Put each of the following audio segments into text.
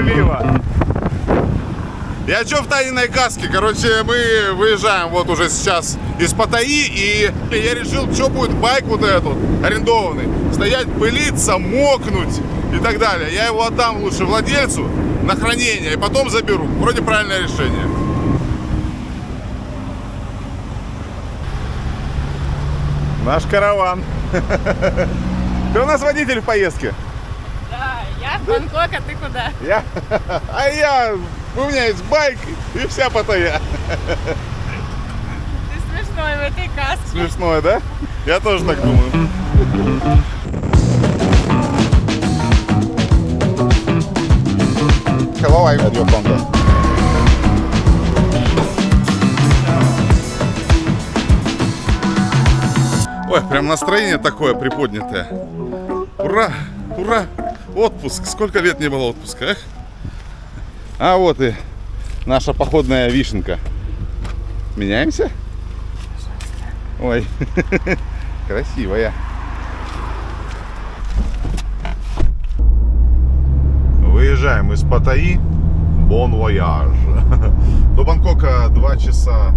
пылило. Я что в Таниной каске? Короче, мы выезжаем вот уже сейчас из Паттайи, и я решил, что будет байк вот этот арендованный. Стоять, пылиться, мокнуть и так далее. Я его отдам лучше владельцу на хранение, и потом заберу. Вроде правильное решение. Наш караван. Ты у нас водитель в поездке? Да, я в Бангкок, а ты куда? Я? А я... У меня есть байк и вся Паттайя. Ты смешной в этой каске. Смешное, да? Я тоже так думаю. Hello, I'm at your condo. Ой, прям настроение такое приподнятое. Ура! Ура! Отпуск! Сколько лет не было отпуска, эх? А вот и наша походная вишенка. Меняемся? Ой, красивая. Выезжаем из Паттайи. Бон вояж. До Бангкока 2 часа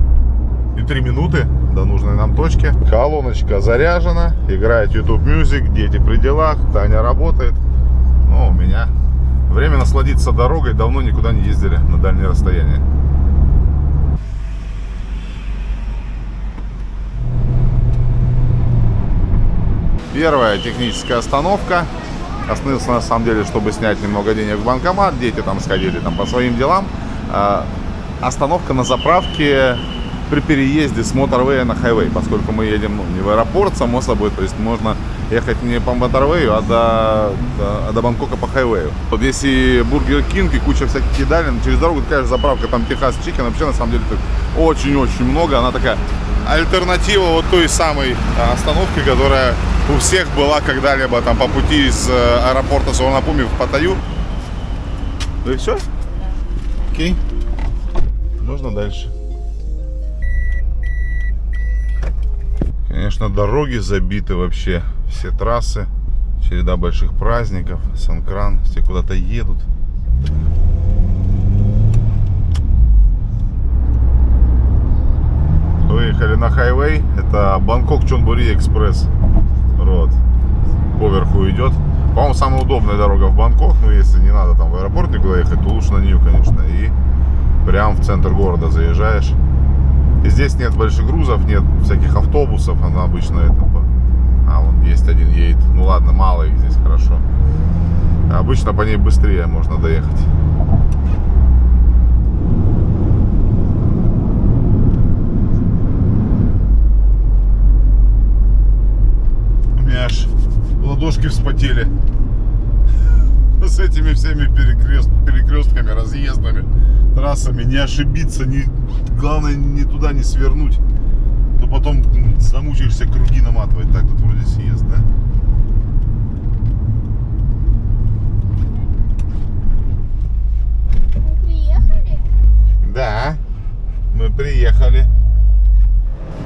и 3 минуты до нужной нам точки. Колоночка заряжена, играет YouTube Music, дети при делах, Таня работает. Ну, у меня время насладиться дорогой, давно никуда не ездили на дальние расстояния. Первая техническая остановка. Остановился на самом деле, чтобы снять немного денег в банкомат. Дети там сходили там по своим делам. А, Остановка на заправке при переезде с моторвея на хайвей, поскольку мы едем ну, не в аэропорт, само собой, то есть можно ехать не по моторвею, а до, до, до Бангкока по хайвею. Вот есть Бургер Кинг и куча всяких едален, через дорогу такая же заправка, там Texas Chicken, вообще на самом деле тут очень-очень много, она такая альтернатива вот той самой а, остановки, которая у всех была когда-либо там по пути из э, аэропорта Суварнабхуми в Паттайю. Ну и все? Окей. Можно дальше. Конечно, дороги забиты вообще. Все трассы. Череда больших праздников. Санкран. Все куда-то едут. Выехали на хайвей. Это Бангкок Чонбури Экспресс. Род. Поверху идет. По-моему, самая удобная дорога в Бангкок. Но если не надо там в аэропорт никуда ехать, то лучше на нее, конечно. И прям в центр города заезжаешь. И здесь нет больших грузов, нет всяких автобусов, она обычно это... А, вон есть один едет. Ну ладно, мало их здесь, хорошо. Обычно по ней быстрее можно доехать. У меня аж ладошки вспотели с этими всеми перекрест, перекрестками, разъездами, трассами, не ошибиться, не, главное не туда не свернуть, потом замучаешься круги наматывать. Так, тут вроде съезд, да? Приехали? Да, мы приехали.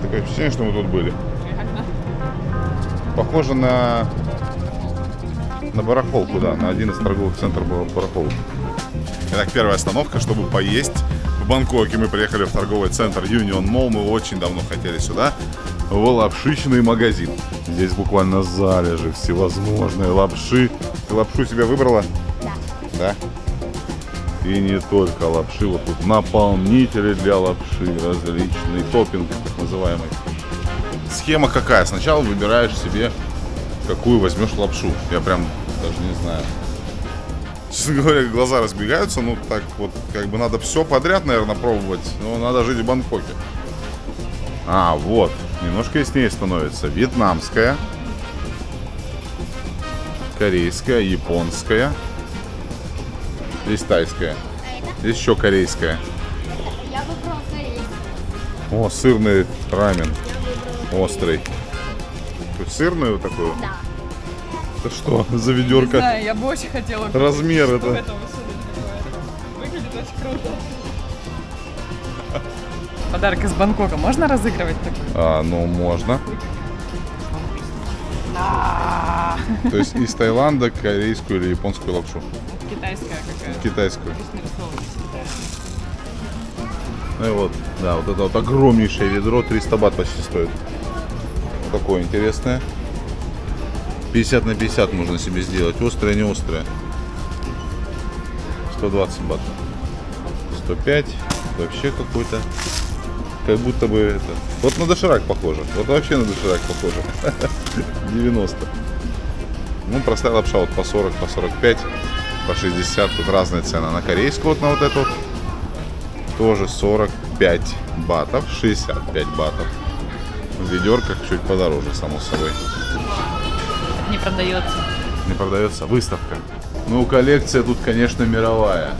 Такое впечатление, что мы тут были. Похоже на на барахолку, да, на один из торговых центров барахолок. Итак, первая остановка, чтобы поесть. В Бангкоке мы приехали в торговый центр Union Mall. Мы очень давно хотели сюда. В лапшичный магазин. Здесь буквально залежи всевозможные лапши. Ты лапшу себе выбрала? Да. Да? И не только лапши, вот тут наполнители для лапши, различный топпинг, так называемый. Схема какая? Сначала выбираешь себе, какую возьмешь лапшу. Я прям даже не знаю. Честно говоря, глаза разбегаются, ну так вот, как бы надо все подряд, наверное, пробовать. Но надо жить в Бангкоке. А, вот, немножко яснее становится. Вьетнамская, корейская, японская. Здесь тайская. Здесь еще корейская. Я выбрал корейский. О, сырный рамен. Острый. Сырную такую? Да. Это что за Не ведерко? знаю, я бы очень хотела Размер что это. в этом. Выглядит очень круто. Подарок из Бангкока. Можно разыгрывать такой? А, ну можно. То есть из Таиланда корейскую или японскую лапшу. китайская какая-то. Китайскую. Ну и вот, да, вот это вот огромнейшее ведро, 300 бат почти стоит. Такое интересное. 50 на 50 можно себе сделать, острое, не острое. 120 бат. 105, вообще какой-то, как будто бы это... Вот на доширак похоже, вот вообще на доширак похоже. 90. Ну, простая лапша вот по 40, по 45, по 60, тут разные цены. На корейскую вот на вот эту тоже 45 батов, 65 батов. В ведерках чуть подороже, само собой. Не продается. Не продается выставка. Ну, коллекция тут, конечно, мировая.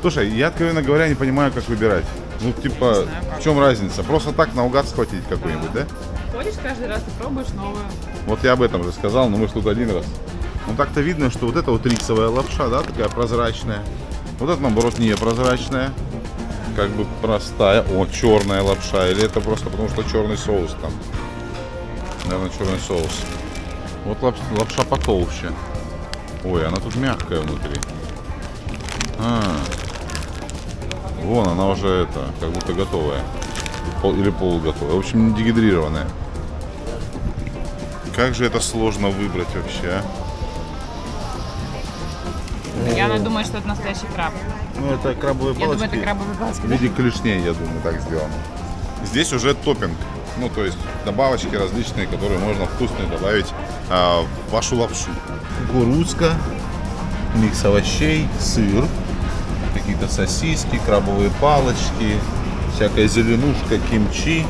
Слушай, я, откровенно говоря, не понимаю, как выбирать. Ну, типа, знаю, в чем разница? Просто так наугад схватить какой-нибудь, да? Ходишь каждый раз и пробуешь новую. Вот я об этом же сказал, но мы ж тут один раз. Ну так-то видно, что вот это вот рисовая лапша, да, такая прозрачная. Вот это, наоборот, не прозрачная. Как бы простая. О, черная лапша. Или это просто потому, что черный соус там. Наверное, черный соус. Вот лапша, лапша потолще. Ой, она тут мягкая внутри. А, вон она уже это, как будто готовая. Пол- или полуготовая. В общем, не дегидрированная. Как же это сложно выбрать вообще, а? Я думаю, что это настоящий краб. Ну, это крабовые Я думаю, это крабовые палочки. В виде клешней, я думаю, так сделано. Здесь уже топпинг. Ну, то есть добавочки различные, которые можно вкусные добавить а, в вашу лапшу. Кукурузка, микс овощей, сыр, какие-то сосиски, крабовые палочки, всякая зеленушка, кимчи.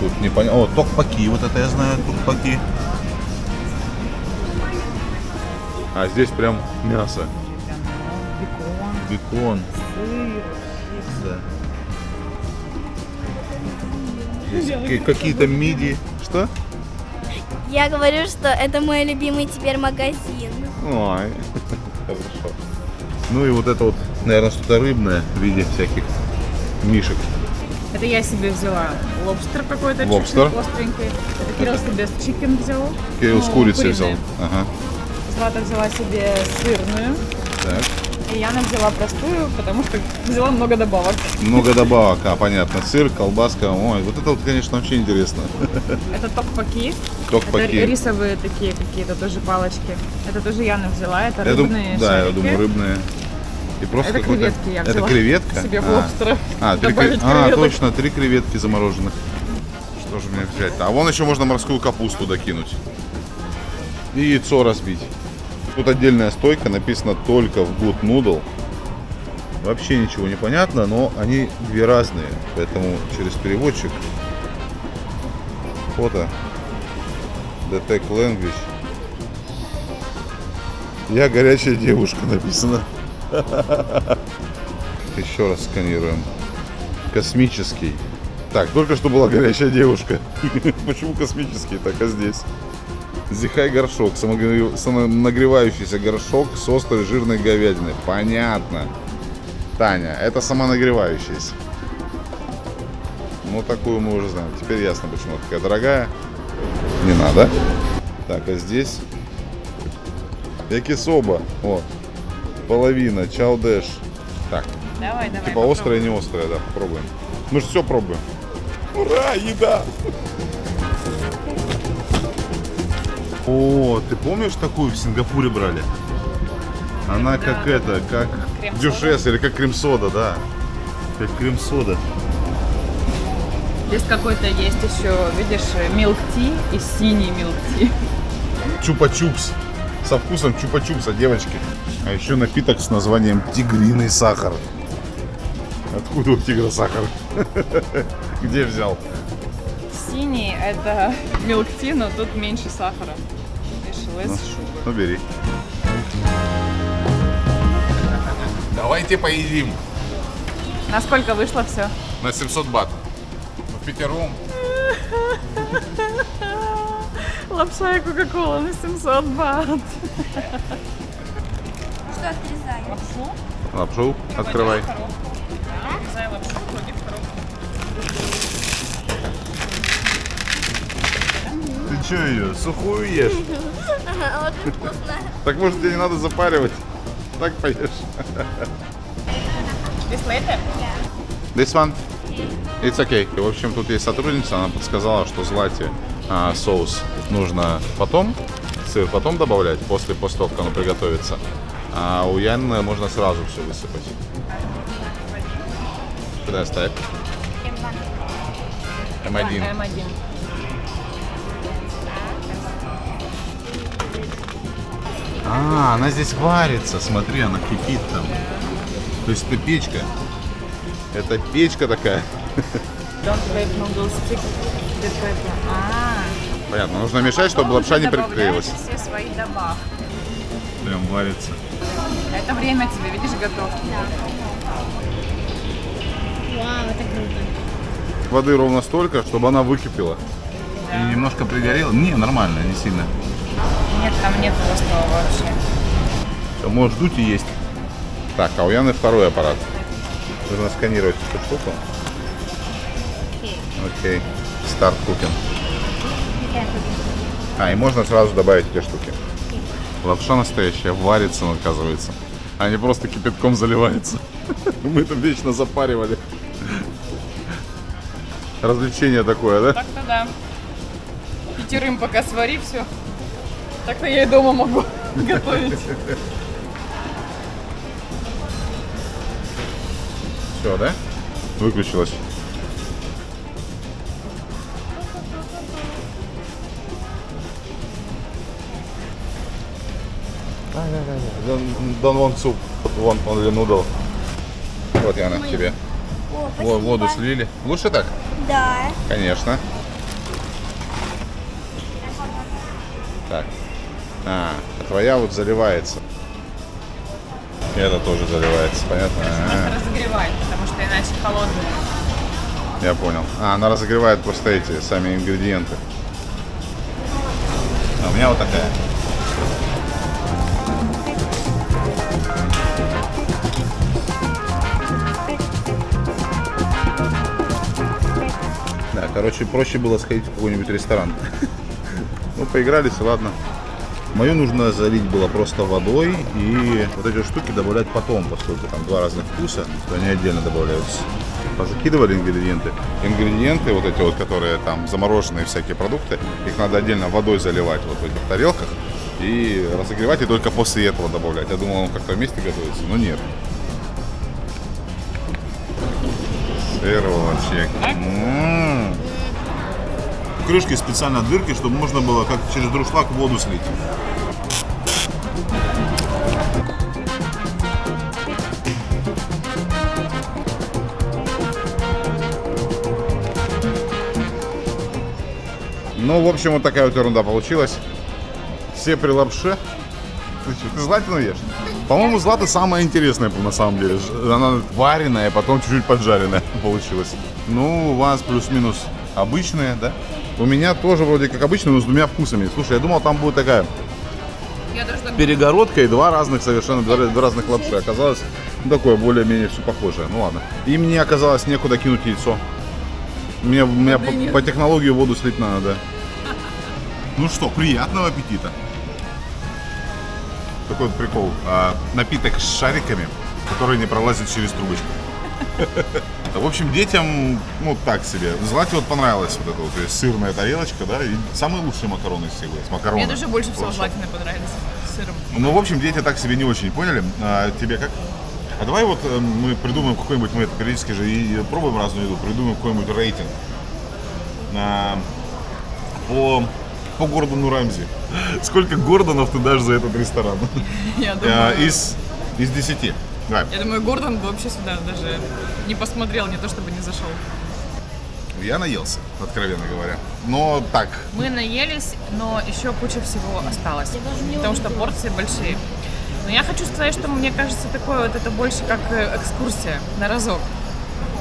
Тут не понятно. О, токпаки, вот это я знаю, токпаки. А здесь прям мясо. Бекон. Да. Здесь ка- какие-то миди. Что? Я говорю, что это мой любимый теперь магазин. Ой, хорошо. Ну и вот это вот, наверное, что-то рыбное в виде всяких мишек. Это я себе взяла лобстер какой-то Лобстер. остренький. Это Кирилл себе чикен взял. Кирилл с Ну, курицей куриные. взял. Ага. Злата взяла себе сырную. Так. И Яна взяла простую, потому что взяла много добавок. Много добавок, а, понятно. Сыр, колбаска. Ой, вот это вот, конечно, вообще интересно. Это токпаки. Это Токпаки. рисовые такие какие-то тоже палочки. Это тоже Яна взяла. Это Я дум- рыбные Да, я думаю, рыбные. И просто Это креветки я Это взяла. креветка? Себе в А. лобстера. А, три а, креветок. точно, три креветки замороженных. Что же мне взять? А вон еще можно морскую капусту докинуть. И яйцо разбить. Тут отдельная стойка, написано только в Good Noodle. Вообще ничего не понятно, но они две разные. Поэтому через переводчик фото Detect Language. Я горячая девушка написано. Еще раз сканируем. Космический. Так, только что была горячая девушка. Почему космический, так а здесь? Зихай горшок, самонагревающийся горшок с острой жирной говядиной. Понятно. Таня, это самонагревающийся. Ну, такую мы уже знаем. Теперь ясно, почему такая дорогая. Не надо. Так, а здесь? Якисоба. Вот. Половина, чаудеш. Так, Давай, давай. Типа острое, не острое, да, попробуем. Мы же все пробуем. Ура, еда! О, ты помнишь такую в Сингапуре брали? Она как это, как дюшес или как крем-сода, да. Как крем-сода. Здесь какой-то есть еще, видишь, милк-ти и синий милк-ти. Чупа-чупс. Со вкусом чупа-чупса, девочки. А еще напиток с названием тигриный сахар. Откуда у тигра сахар? Где взял? Синий это милк-ти, но тут меньше сахара. Ну, бери. Давайте поедим. Насколько вышло все? На 700 бат. В пятером. Лапша и кока-кола на 700 бат. Что отрезаем? Лапшу? Лапшу открывай. Отрезай лапшу, что ее, сухую ешь? Очень вкусно. Так может тебе не надо запаривать? Так поешь. This later? This one? It's okay. В общем, тут есть сотрудница, она подсказала, что злате а, соус нужно потом, сыр потом добавлять, после, после того, как оно приготовится. А у Яны можно сразу все высыпать. Куда оставь? М1. М1. А, она здесь варится. Смотри, она кипит там. То есть это печка. Это печка такая. А, Понятно, нужно мешать, чтобы лапша не приклеилась. все свои добавки. Прям варится. Это время тебе, видишь, готовки. Вау, это круто. Воды ровно столько, чтобы она выкипела. И немножко пригорела. Не, нормально, не сильно. Нет, там нет острова вообще. Всё, можешь дуть и есть. Так, а у Яны второй аппарат. Нужно сканировать эту штуку. Окей. Старт кукин. А, и можно сразу добавить эти штуки. Лапша настоящая, варится, оказывается. А не просто кипятком заливается. Мы там вечно запаривали. Развлечение такое, да? Так-то да. Пятерым пока свари все. Так-то я и дома могу готовить. Все, да? Выключилось. Don't, don't want soup, want only noodle. Вот, Яна, тебе. О. Воду слили. Лучше так? Да. Конечно. А, а твоя вот заливается. И это тоже заливается, понятно? А, Надо разогревать, потому что иначе холодная. я понял. А, она разогревает просто эти сами ингредиенты. А у меня вот такая. Да, короче, проще было сходить в какой-нибудь ресторан. Ну, поигрались, и ладно. Мою нужно залить было просто водой и вот эти штуки добавлять потом, поскольку там два разных вкуса, то они отдельно добавляются. Позакидывали ингредиенты. Ингредиенты, вот эти вот, которые там замороженные всякие продукты, их надо отдельно водой заливать вот в этих тарелках и разогревать, и только после этого добавлять. Я думал, он как-то вместе готовится, но нет. Сырочек. М. В крышке специально дырки, чтобы можно было как через друшлаг воду слить. Ну, в общем, вот такая вот ерунда получилась. Все при лапше. Ты, что, ты златину ешь? По-моему, злата самая интересная на самом деле. Она вареная, потом чуть-чуть поджаренная получилась. Ну, у вас плюс-минус обычные, да? У меня тоже вроде как обычно, но с двумя вкусами. Слушай, я думал, там будет такая перегородка и два разных совершенно два, два разных лапши. Оказалось, ну, такое более-менее все похожее. Ну ладно. И мне оказалось некуда кинуть яйцо. Мне, мне по, по технологии воду слить надо, да. Ну что, приятного аппетита. Такой вот прикол. А, напиток с шариками, который не пролазит через трубочку. В общем, детям, ну, так себе. Злате вот понравилась вот эта вот то есть сырная тарелочка, да, и самые лучшие макароны из всех есть. Макароны. Мне даже больше всего златины понравились с сыром. Ну, в общем, дети так себе не очень поняли. А тебе как? А давай вот э, мы придумаем какой-нибудь, мы это периодически же и пробуем разную еду, придумаем какой-нибудь рейтинг А, по, по Гордону Рамзи. Сколько Гордонов ты дашь за этот ресторан? Я А, думаю, Из, из 10. Давай. я думаю, Гордон бы вообще сюда даже не посмотрел, не то чтобы не зашел. Я наелся, откровенно говоря. Но так, Мы наелись, но еще куча всего осталось, потому что порции большие. Но я хочу сказать, что мне кажется, такое вот это больше как э, экскурсия на разок.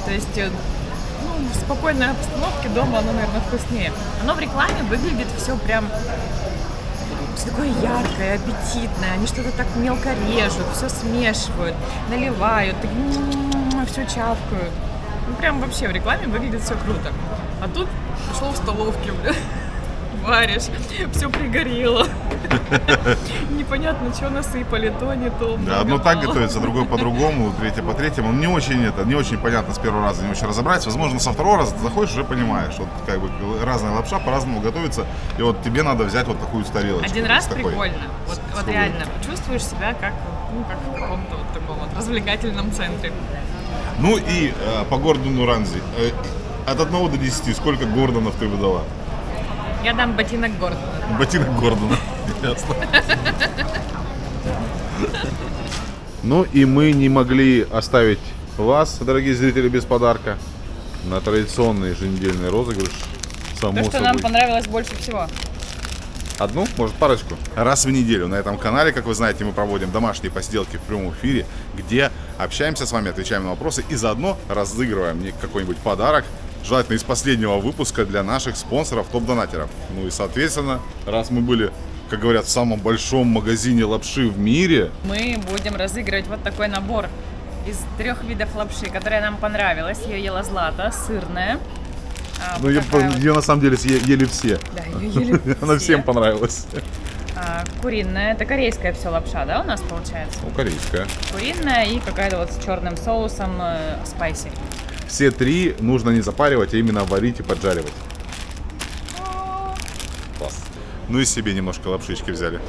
То есть, э, ну, в спокойной обстановке дома оно, наверное, вкуснее. Оно в рекламе выглядит все прям все такое яркое, аппетитное. Они что-то так мелко режут, все смешивают, наливают, все чавкают. Ну, прям вообще в рекламе выглядит все круто. А тут пошел в столовке, бля. варишь, все пригорело. Непонятно, что насыпали, то не то. Да, одно так готовится, другое по-другому, третье по третьему. Не очень это, не очень понятно с первого раза, не очень разобрать. Возможно, со второго раза ты заходишь, уже понимаешь. Вот как бы разная лапша по-разному готовится. И вот тебе надо взять вот такую тарелочку. Один вот раз такой. прикольно. Вот, С- реально, чувствуешь себя как, ну, как в каком-то вот таком вот развлекательном центре. Ну и э, по Гордону Ранзи. Э, от 1 до 10 сколько Гордонов ты выдала? Я дам ботинок Гордона. Ботинок Гордона. Ясно. Ну и мы не могли оставить вас, дорогие зрители, без подарка на традиционный еженедельный розыгрыш. Само То, что собой. нам понравилось больше всего. Одну, может парочку. Раз в неделю на этом канале, как вы знаете, мы проводим домашние посиделки в прямом эфире, где общаемся с вами, отвечаем на вопросы и заодно разыгрываем мне какой-нибудь подарок, желательно из последнего выпуска для наших спонсоров, топ-донатеров. Ну и, соответственно, раз мы были, как говорят, в самом большом магазине лапши в мире, Мы будем разыгрывать вот такой набор из трех видов лапши, которая нам понравилась. Ее ела Злата, сырная. А, ну ее, вот. ее на самом деле съе- ели все. Да, ее ели Она все. всем понравилась. А, куриная, это корейская все лапша, да, у нас получается? Ну, корейская. Куриная и какая-то вот с черным соусом э, спайси. Все три нужно не запаривать, а именно варить и поджаривать. Класс. Ну и себе немножко лапшички взяли.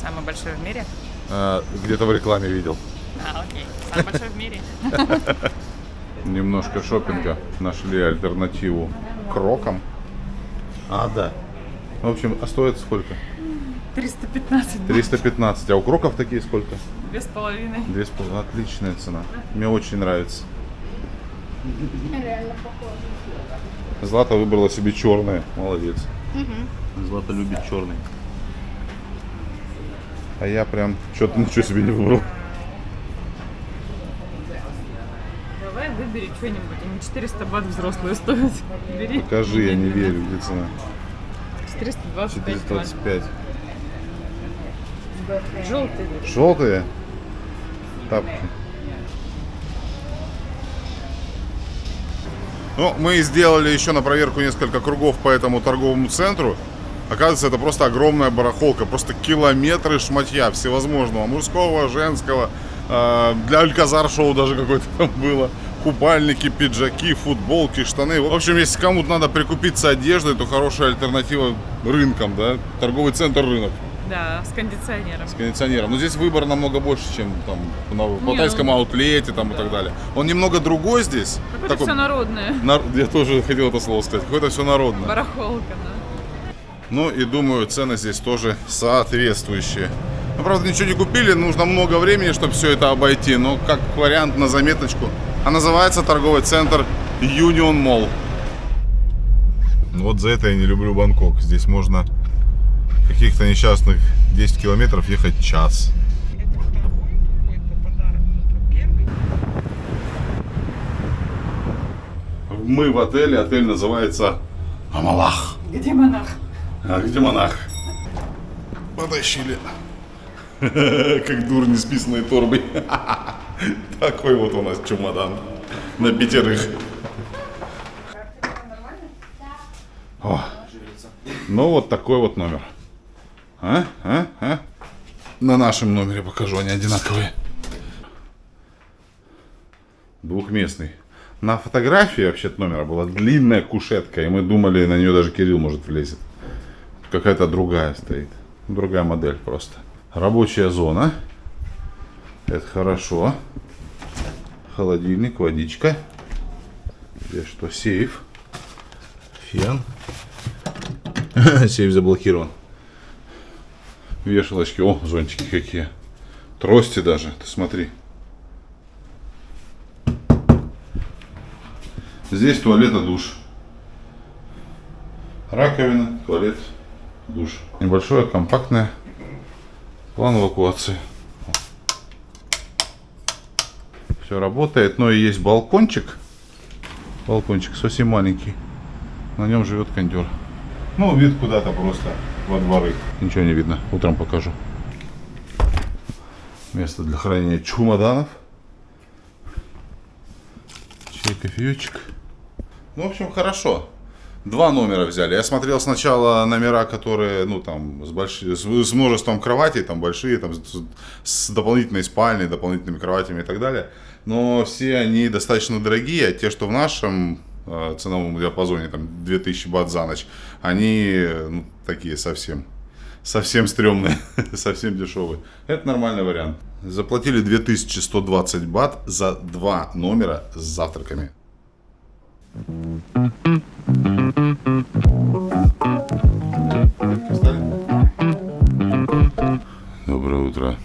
Самый большой в мире. А, где-то в рекламе видел. А, окей. Самый большой в мире. Немножко шопинга. Нашли альтернативу крокам. А, да. В общем, а стоит сколько? 315 бат. 315. А у кроков такие сколько? Две с половиной. Две с пол- Отличная цена. Мне очень нравится. Злата выбрала себе черное. Молодец. Злата любит черный. А я прям что-то ничего себе не выбрал. Давай выбери что-нибудь. Они 400 бат взрослые стоят. Бери. Покажи, я не верю, где цена. 425 бат. 425. Желтый. Желтые тапки. Ну, мы сделали еще на проверку несколько кругов по этому торговому центру. Оказывается, это просто огромная барахолка, просто километры шматья всевозможного, мужского, женского. э, Для Альказар-шоу даже какое-то там было. Купальники, пиджаки, футболки, штаны. В общем, если кому-то надо прикупиться одеждой, то хорошая альтернатива рынкам, да? Торговый центр рынок Да, с кондиционером. с кондиционером. Но здесь выбор намного больше, чем там на Алтайском ну- аутлете там, и так далее. Он немного другой здесь. Какое-то Такой- все народное. нар- Я тоже хотел это слово сказать. Какое-то все народное. Барахолка, да. Ну и думаю, цены здесь тоже соответствующие. Ну, правда, ничего не купили, нужно много времени, чтобы все это обойти. Но как вариант на заметочку. А называется торговый центр Union Mall. Вот за это я не люблю Бангкок. Здесь можно каких-то несчастных 10 километров ехать час. Мы в отеле, отель называется Амалах. Где монах? А где монах? Потащили. Как дурни с писаной торбой. Такой вот у нас чемодан. На пятерых. О. Ну вот такой вот номер. А? А? А? На нашем номере покажу, они одинаковые. Двухместный. На фотографии вообще номера была длинная кушетка, и мы думали, на нее даже Кирилл может влезет. Какая-то другая стоит. Другая модель просто. Рабочая зона. Это хорошо. Холодильник, водичка. Здесь что? Сейф. Фен. Сейф заблокирован. Вешалочки. О, зонтики какие. Трости даже. Ты смотри. Здесь туалет и душ. Раковина, туалет, душ. Небольшое, компактное. План эвакуации. Все работает, но и есть балкончик. Балкончик совсем маленький. На нем живет кондер. Ну, вид куда-то просто во дворы. Ничего не видно. Утром покажу. Место для хранения чемоданов. Чай, кофеечек. Ну, в общем, хорошо. Два номера взяли. Я смотрел сначала номера, которые, ну, там, с, больш... с, множеством кроватей, там, большие, там, с, с дополнительной спальней, дополнительными кроватями и так далее. Но все они достаточно дорогие, а те, что в нашем ценовом диапазоне, там, 2000 бат за ночь, они, ну, такие совсем, совсем стрёмные, совсем дешевые. Это нормальный вариант. Заплатили 2120 бат за два номера с завтраками. Доброе утро.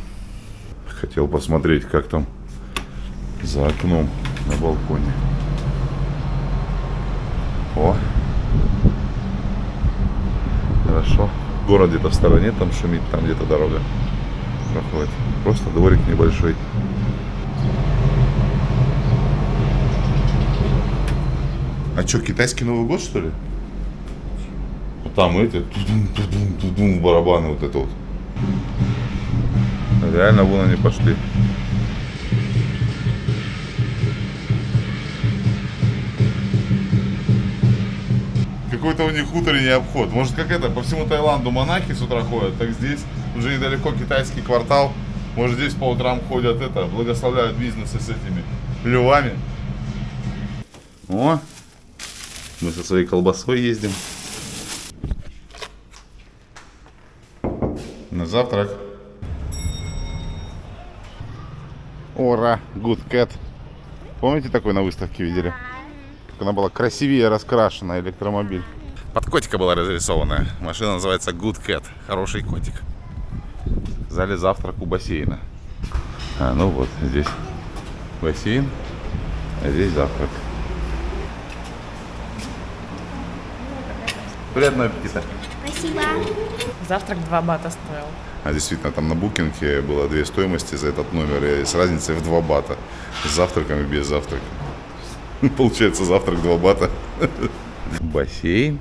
Хотел посмотреть, как там за окном на балконе. О! Хорошо. Город где-то в стороне, там шумит, там где-то дорога проходит. Просто дворик небольшой. А что, китайский Новый год, что ли? Там эти барабаны вот это вот. Реально вон они пошли. Какой-то у них утренний обход. Может, как это, по всему Таиланду монахи с утра ходят, так здесь уже недалеко китайский квартал. Может, здесь по утрам ходят это, благословляют бизнесы с этими львами. О, мы со своей колбасой ездим. На завтрак. Ора, Good Cat. Помните такой на выставке видели? Как она была красивее раскрашена, электромобиль. Под котика была разрисована. Машина называется Good Cat. Хороший котик. В зале завтрак у бассейна. А, ну вот, здесь бассейн, а здесь завтрак. Приятного аппетита. Спасибо. Завтрак 2 бата стоил. А действительно, там на букинге было две стоимости за этот номер, и с разницей в 2 бата. С завтраком и без завтрака. Получается, завтрак 2 бата. Бассейн.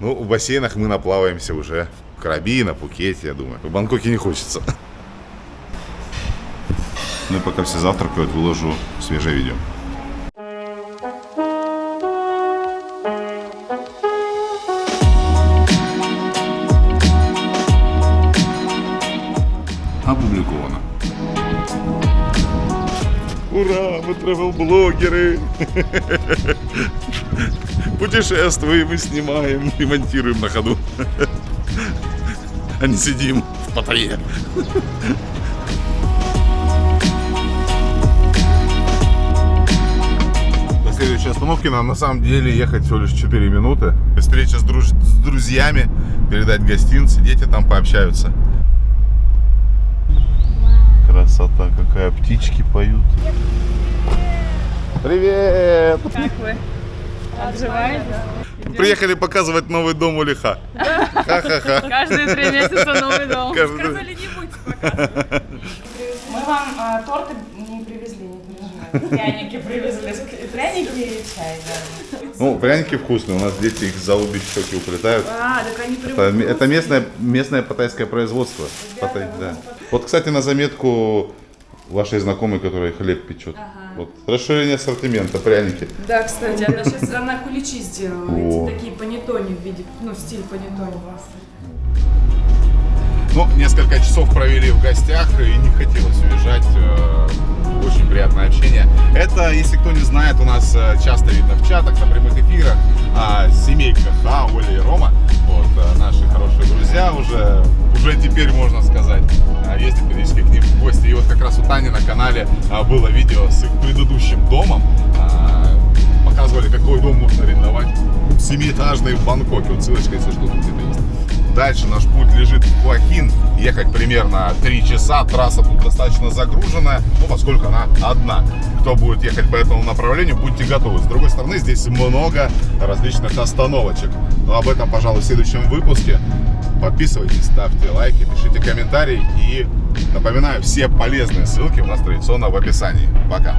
Ну, в бассейнах мы наплаваемся уже. В Краби, на Пукете, я думаю. В Бангкоке не хочется. Ну и пока все завтракают, выложу свежее видео. Опубликовано. Ура, мы travel-блогеры! Путешествуем и снимаем, и монтируем на ходу. А не сидим в Паттайе. До следующей остановки нам на самом деле ехать всего лишь 4 минуты. Встреча с, друж- с друзьями, передать гостинцы, дети там пообщаются. Красота какая, птички поют. Привет! Как вы? Обживаетесь? Приехали показывать новый дом у Лиха. Ха-ха-ха. Каждые три месяца новый дом. Каждый- Сказали, не будете показывать. Мы вам а, торты не привезли, не переживайте. Пряники привезли. Пряники и чай, да. Ну, пряники вкусные, у нас дети их за обе щеки уплетают. А, так они Это, это местное, местное паттайское производство. Паттай, да. Вот, кстати, на заметку вашей знакомой, которая хлеб печет. Вот. Расширение ассортимента, пряники. Да, кстати, она сейчас она куличи сделала. Такие панеттони в виде, ну, стиль панеттони. Ну, несколько часов провели в гостях и не хотелось уезжать. Очень приятное общение. Это, если кто не знает, у нас э, часто видно в чатах, на прямых эфирах. а, Семейка Ха, Оля и Рома. Вот, э, наши хорошие друзья уже, уже теперь можно сказать. А, Ездим периодически к ним в гости. И вот как раз у Тани на канале а, было видео с их предыдущим домом. А, Показывали, какой дом можно арендовать. Семиэтажный в Бангкоке. Вот ссылочка, если что, тут где-то есть. Дальше наш путь лежит в Хуахин. Ехать примерно 3 часа. Трасса тут достаточно загруженная, ну, поскольку она одна. Кто будет ехать по этому направлению, будьте готовы. С другой стороны, здесь много различных остановочек. Но об этом, пожалуй, в следующем выпуске. Подписывайтесь, ставьте лайки, пишите комментарии. И напоминаю, все полезные ссылки у нас традиционно в описании. Пока!